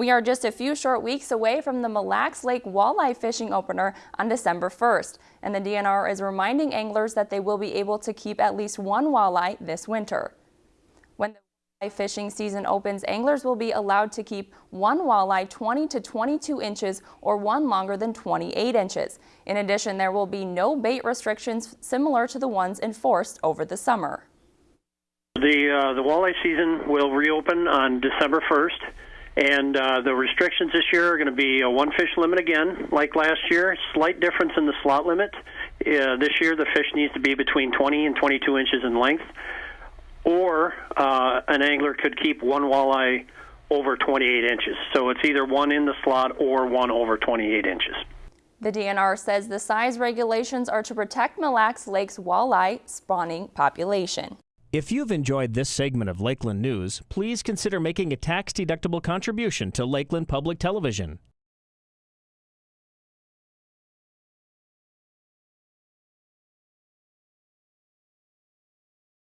We are just a few short weeks away from the Mille Lacs Lake Walleye Fishing Opener on December 1st, and the DNR is reminding anglers that they will be able to keep at least one walleye this winter. When the walleye fishing season opens, anglers will be allowed to keep one walleye 20 to 22 inches or one longer than 28 inches. In addition, there will be no bait restrictions similar to the ones enforced over the summer. The, uh, the walleye season will reopen on December 1st. And uh, the restrictions this year are going to be a one fish limit again, like last year. Slight difference in the slot limit. Uh, this year, the fish needs to be between 20 and 22 inches in length, or uh, an angler could keep one walleye over 28 inches. So it's either one in the slot or one over 28 inches. The DNR says the size regulations are to protect Mille Lacs Lake's walleye spawning population. If you've enjoyed this segment of Lakeland News, please consider making a tax-deductible contribution to Lakeland Public Television.